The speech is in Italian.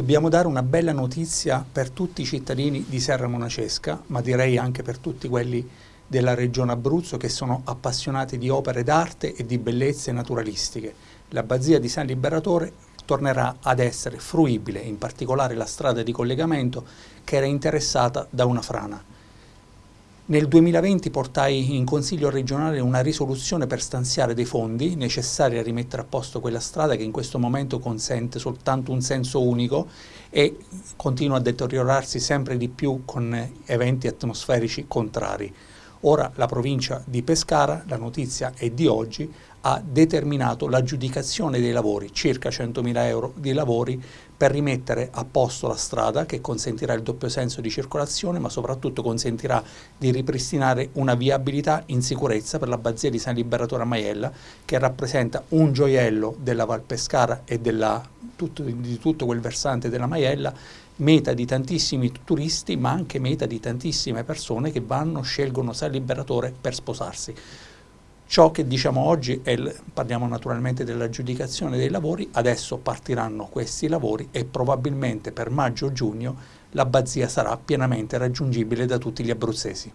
Dobbiamo dare una bella notizia per tutti i cittadini di Serra Monacesca, ma direi anche per tutti quelli della regione Abruzzo che sono appassionati di opere d'arte e di bellezze naturalistiche. L'abbazia di San Liberatore tornerà ad essere fruibile, in particolare la strada di collegamento che era interessata da una frana. Nel 2020 portai in Consiglio regionale una risoluzione per stanziare dei fondi necessari a rimettere a posto quella strada che in questo momento consente soltanto un senso unico e continua a deteriorarsi sempre di più con eventi atmosferici contrari. Ora la provincia di Pescara, la notizia è di oggi, ha determinato l'aggiudicazione dei lavori, circa 100.000 euro di lavori per rimettere a posto la strada che consentirà il doppio senso di circolazione ma soprattutto consentirà di ripristinare una viabilità in sicurezza per l'abbazia di San Liberatore a Maiella che rappresenta un gioiello della Val Pescara e della, tutto, di tutto quel versante della Maiella meta di tantissimi turisti ma anche meta di tantissime persone che vanno, scelgono San Liberatore per sposarsi. Ciò che diciamo oggi, è, parliamo naturalmente dell'aggiudicazione dei lavori, adesso partiranno questi lavori e probabilmente per maggio-giugno l'abbazia sarà pienamente raggiungibile da tutti gli abruzzesi.